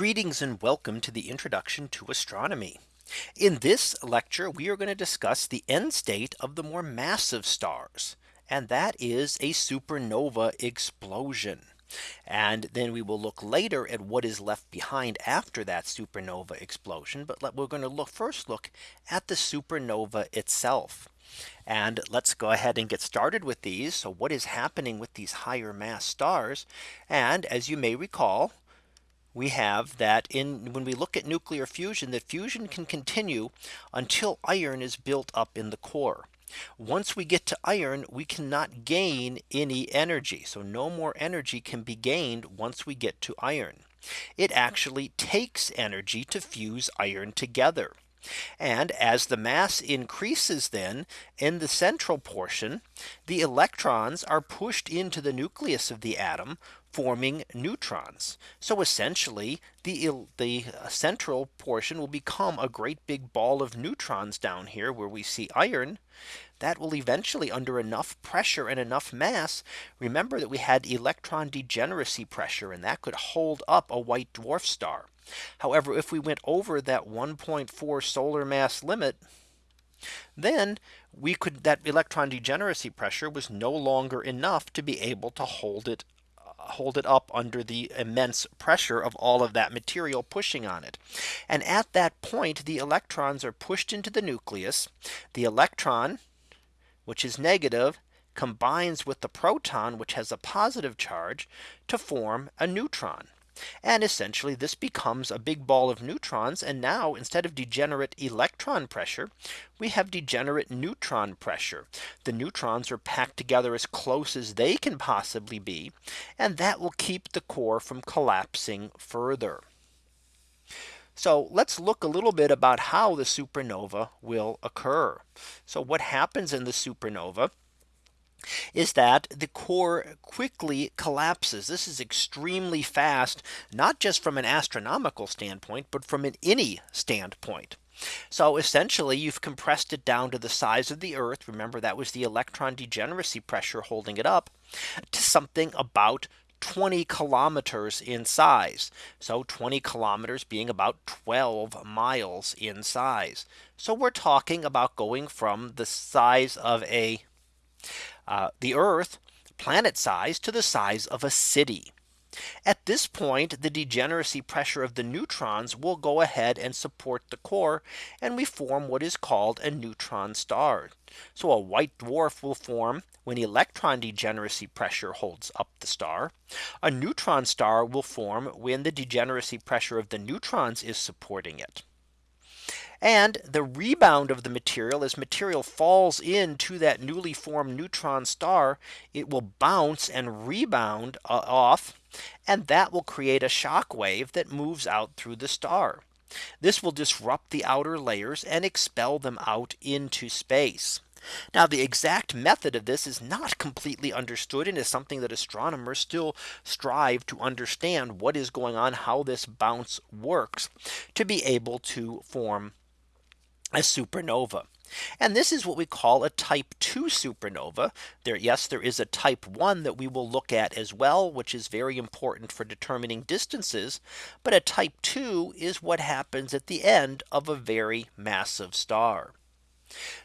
Greetings and welcome to the introduction to astronomy. In this lecture, we are going to discuss the end state of the more massive stars. And that is a supernova explosion. And then we will look later at what is left behind after that supernova explosion. But we're going to look first look at the supernova itself. And let's go ahead and get started with these. So what is happening with these higher mass stars? And as you may recall, we have that in when we look at nuclear fusion, that fusion can continue until iron is built up in the core. Once we get to iron, we cannot gain any energy. So no more energy can be gained once we get to iron. It actually takes energy to fuse iron together. And as the mass increases then in the central portion, the electrons are pushed into the nucleus of the atom forming neutrons. So essentially the, the uh, central portion will become a great big ball of neutrons down here where we see iron that will eventually under enough pressure and enough mass. Remember that we had electron degeneracy pressure and that could hold up a white dwarf star. However, if we went over that 1.4 solar mass limit, then we could that electron degeneracy pressure was no longer enough to be able to hold it hold it up under the immense pressure of all of that material pushing on it. And at that point, the electrons are pushed into the nucleus. The electron, which is negative, combines with the proton, which has a positive charge to form a neutron. And essentially this becomes a big ball of neutrons. And now instead of degenerate electron pressure, we have degenerate neutron pressure. The neutrons are packed together as close as they can possibly be. And that will keep the core from collapsing further. So let's look a little bit about how the supernova will occur. So what happens in the supernova is that the core quickly collapses. This is extremely fast, not just from an astronomical standpoint, but from an any standpoint. So essentially you've compressed it down to the size of the Earth. Remember that was the electron degeneracy pressure holding it up to something about 20 kilometers in size. So 20 kilometers being about 12 miles in size. So we're talking about going from the size of a uh, the Earth planet size to the size of a city. At this point, the degeneracy pressure of the neutrons will go ahead and support the core and we form what is called a neutron star. So a white dwarf will form when electron degeneracy pressure holds up the star. A neutron star will form when the degeneracy pressure of the neutrons is supporting it. And the rebound of the material as material falls into that newly formed neutron star, it will bounce and rebound uh, off. And that will create a shock wave that moves out through the star. This will disrupt the outer layers and expel them out into space. Now the exact method of this is not completely understood and is something that astronomers still strive to understand what is going on, how this bounce works to be able to form a supernova. And this is what we call a type 2 supernova. There, yes, there is a type 1 that we will look at as well, which is very important for determining distances. But a type 2 is what happens at the end of a very massive star.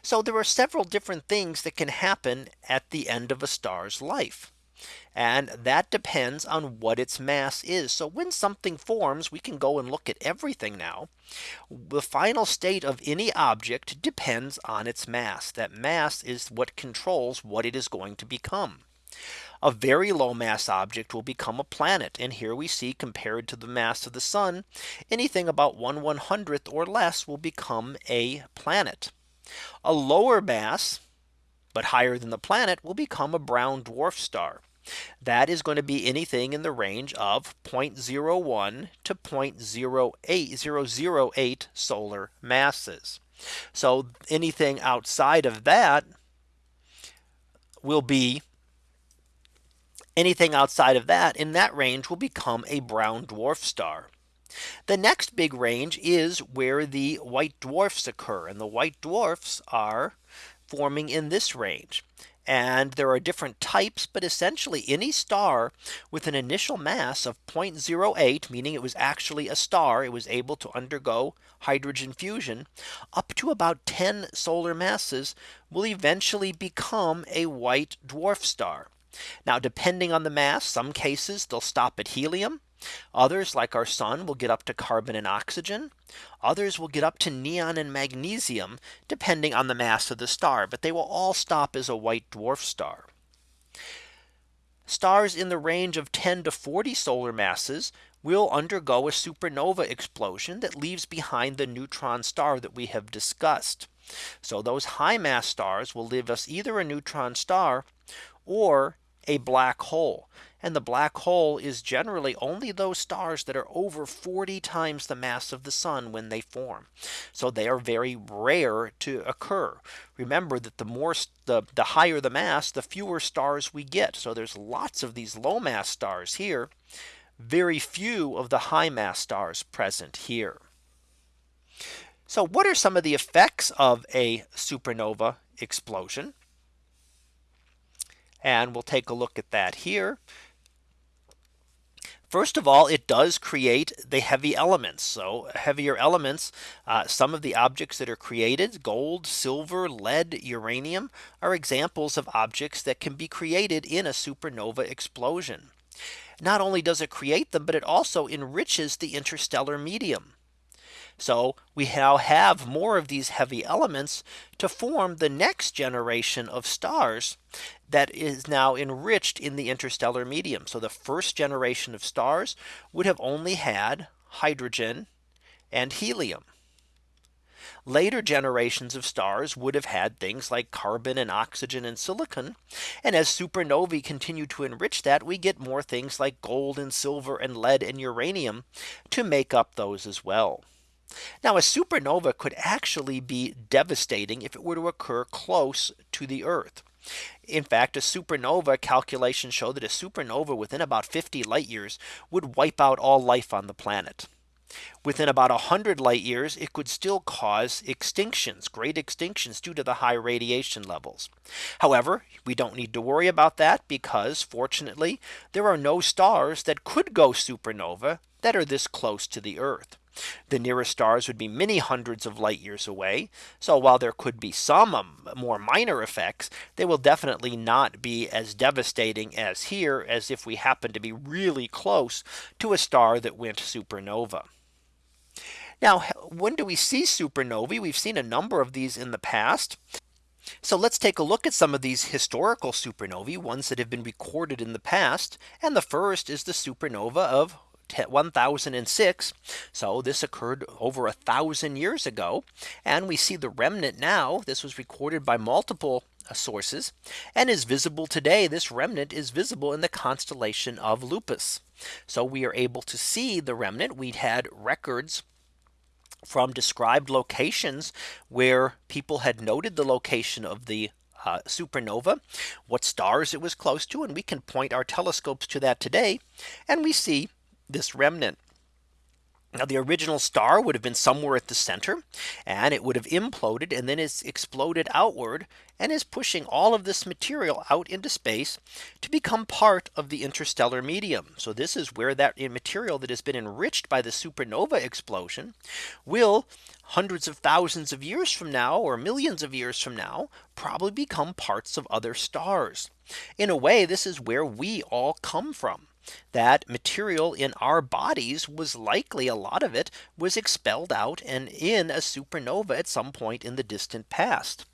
So there are several different things that can happen at the end of a star's life. And that depends on what its mass is. So when something forms, we can go and look at everything now. The final state of any object depends on its mass. That mass is what controls what it is going to become. A very low mass object will become a planet. And here we see compared to the mass of the sun, anything about 1 100th or less will become a planet. A lower mass, but higher than the planet will become a brown dwarf star. That is going to be anything in the range of 0.01 to 0.08008 solar masses. So anything outside of that will be anything outside of that in that range will become a brown dwarf star. The next big range is where the white dwarfs occur and the white dwarfs are forming in this range. And there are different types, but essentially any star with an initial mass of 0.08, meaning it was actually a star, it was able to undergo hydrogen fusion, up to about 10 solar masses will eventually become a white dwarf star. Now, depending on the mass, some cases they'll stop at helium. Others like our sun will get up to carbon and oxygen. Others will get up to neon and magnesium, depending on the mass of the star, but they will all stop as a white dwarf star. Stars in the range of 10 to 40 solar masses will undergo a supernova explosion that leaves behind the neutron star that we have discussed. So those high mass stars will leave us either a neutron star or a black hole. And the black hole is generally only those stars that are over 40 times the mass of the sun when they form. So they are very rare to occur. Remember that the more the, the higher the mass, the fewer stars we get. So there's lots of these low mass stars here. Very few of the high mass stars present here. So what are some of the effects of a supernova explosion? And we'll take a look at that here. First of all, it does create the heavy elements. So heavier elements, uh, some of the objects that are created, gold, silver, lead, uranium, are examples of objects that can be created in a supernova explosion. Not only does it create them, but it also enriches the interstellar medium. So we now have more of these heavy elements to form the next generation of stars that is now enriched in the interstellar medium. So the first generation of stars would have only had hydrogen and helium. Later generations of stars would have had things like carbon and oxygen and silicon. And as supernovae continue to enrich that, we get more things like gold and silver and lead and uranium to make up those as well. Now a supernova could actually be devastating if it were to occur close to the Earth. In fact, a supernova calculations show that a supernova within about 50 light years would wipe out all life on the planet. Within about 100 light years, it could still cause extinctions, great extinctions due to the high radiation levels. However, we don't need to worry about that because fortunately, there are no stars that could go supernova that are this close to the Earth. The nearest stars would be many hundreds of light years away. So while there could be some um, more minor effects, they will definitely not be as devastating as here as if we happen to be really close to a star that went supernova. Now, when do we see supernovae? We've seen a number of these in the past. So let's take a look at some of these historical supernovae, ones that have been recorded in the past. And the first is the supernova of 1006. So this occurred over a thousand years ago. And we see the remnant now. This was recorded by multiple uh, sources and is visible today. This remnant is visible in the constellation of Lupus. So we are able to see the remnant. We had records from described locations where people had noted the location of the uh, supernova, what stars it was close to, and we can point our telescopes to that today. And we see this remnant. Now the original star would have been somewhere at the center and it would have imploded and then it's exploded outward and is pushing all of this material out into space to become part of the interstellar medium. So this is where that material that has been enriched by the supernova explosion will hundreds of thousands of years from now or millions of years from now probably become parts of other stars. In a way, this is where we all come from that material in our bodies was likely a lot of it was expelled out and in a supernova at some point in the distant past.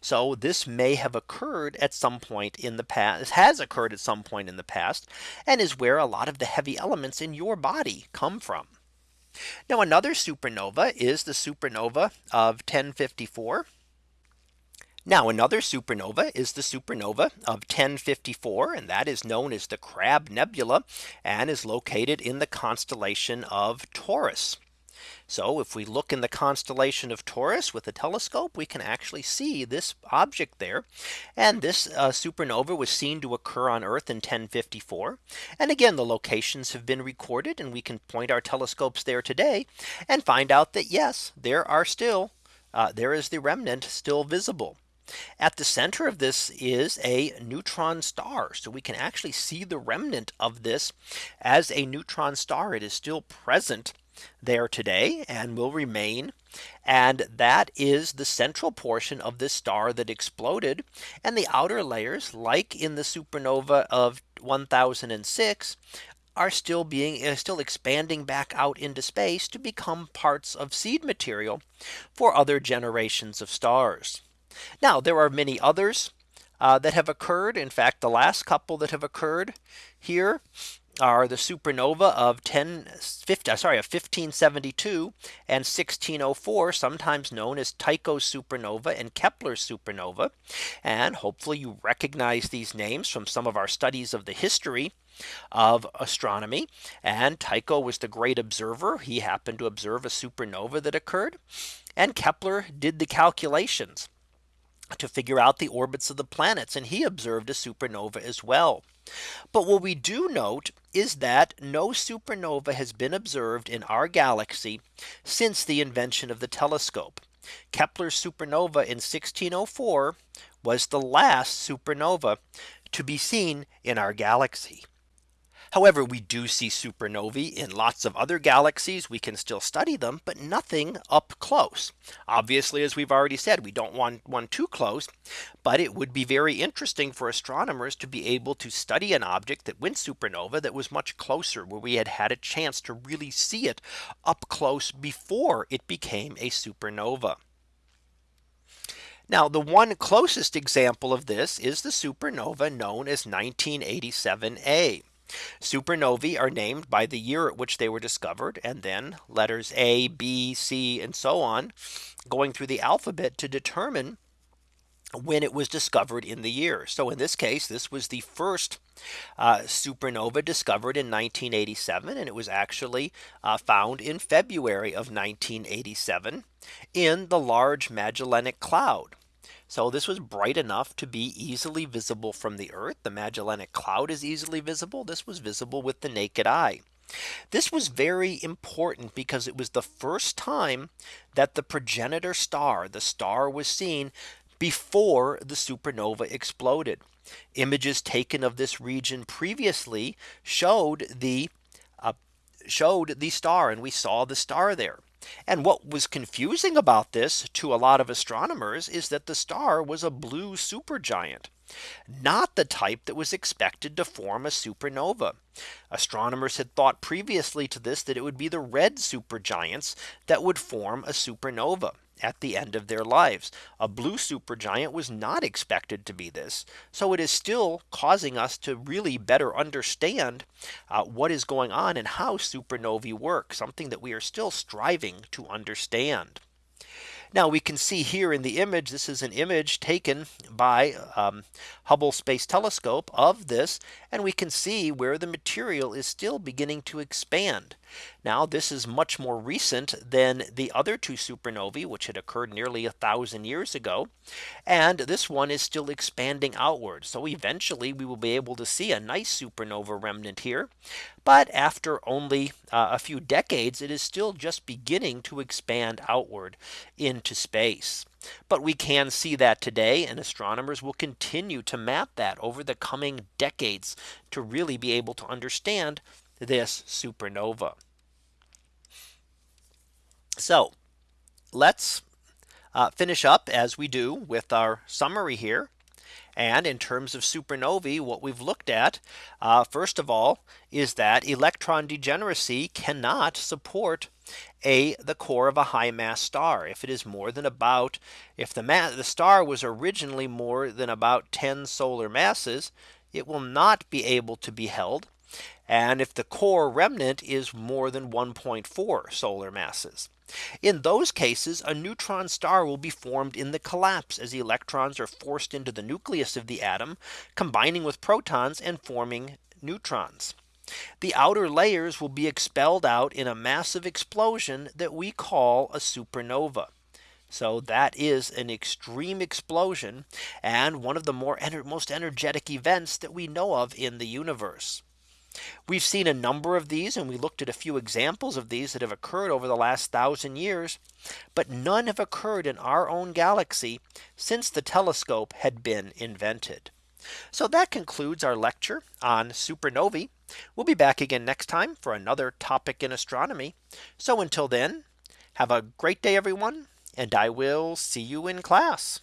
So this may have occurred at some point in the past has occurred at some point in the past and is where a lot of the heavy elements in your body come from. Now another supernova is the supernova of 1054. Now another supernova is the supernova of 1054 and that is known as the Crab Nebula and is located in the constellation of Taurus. So if we look in the constellation of Taurus with a telescope, we can actually see this object there. And this uh, supernova was seen to occur on Earth in 1054. And again, the locations have been recorded and we can point our telescopes there today and find out that yes, there are still uh, there is the remnant still visible. At the center of this is a neutron star. So we can actually see the remnant of this as a neutron star. It is still present there today and will remain. And that is the central portion of this star that exploded. And the outer layers like in the supernova of 1006 are still being uh, still expanding back out into space to become parts of seed material for other generations of stars. Now there are many others uh, that have occurred. In fact, the last couple that have occurred here are the supernova of 10 50, uh, sorry of 1572 and 1604 sometimes known as Tycho supernova and Kepler supernova. And hopefully you recognize these names from some of our studies of the history of astronomy. And Tycho was the great observer. He happened to observe a supernova that occurred. And Kepler did the calculations to figure out the orbits of the planets and he observed a supernova as well. But what we do note is that no supernova has been observed in our galaxy since the invention of the telescope. Kepler's supernova in 1604 was the last supernova to be seen in our galaxy. However, we do see supernovae in lots of other galaxies. We can still study them, but nothing up close. Obviously, as we've already said, we don't want one too close. But it would be very interesting for astronomers to be able to study an object that went supernova that was much closer where we had had a chance to really see it up close before it became a supernova. Now the one closest example of this is the supernova known as 1987a. Supernovae are named by the year at which they were discovered and then letters A, B, C, and so on going through the alphabet to determine when it was discovered in the year. So in this case, this was the first uh, supernova discovered in 1987 and it was actually uh, found in February of 1987 in the Large Magellanic Cloud. So this was bright enough to be easily visible from the Earth. The Magellanic Cloud is easily visible. This was visible with the naked eye. This was very important because it was the first time that the progenitor star, the star was seen before the supernova exploded. Images taken of this region previously showed the uh, showed the star and we saw the star there. And what was confusing about this to a lot of astronomers is that the star was a blue supergiant not the type that was expected to form a supernova. Astronomers had thought previously to this that it would be the red supergiants that would form a supernova at the end of their lives. A blue supergiant was not expected to be this. So it is still causing us to really better understand uh, what is going on and how supernovae work, something that we are still striving to understand. Now we can see here in the image, this is an image taken by um, Hubble Space Telescope of this. And we can see where the material is still beginning to expand. Now this is much more recent than the other two supernovae, which had occurred nearly a thousand years ago. And this one is still expanding outward. So eventually we will be able to see a nice supernova remnant here. But after only uh, a few decades, it is still just beginning to expand outward into space. But we can see that today and astronomers will continue to map that over the coming decades to really be able to understand this supernova. So let's uh, finish up as we do with our summary here. And in terms of supernovae, what we've looked at, uh, first of all, is that electron degeneracy cannot support a the core of a high mass star if it is more than about if the mass the star was originally more than about 10 solar masses it will not be able to be held and if the core remnant is more than 1.4 solar masses. In those cases, a neutron star will be formed in the collapse as electrons are forced into the nucleus of the atom, combining with protons and forming neutrons. The outer layers will be expelled out in a massive explosion that we call a supernova. So that is an extreme explosion and one of the more ener most energetic events that we know of in the universe. We've seen a number of these and we looked at a few examples of these that have occurred over the last thousand years. But none have occurred in our own galaxy since the telescope had been invented. So that concludes our lecture on supernovae. We'll be back again next time for another topic in astronomy. So until then, have a great day, everyone, and I will see you in class.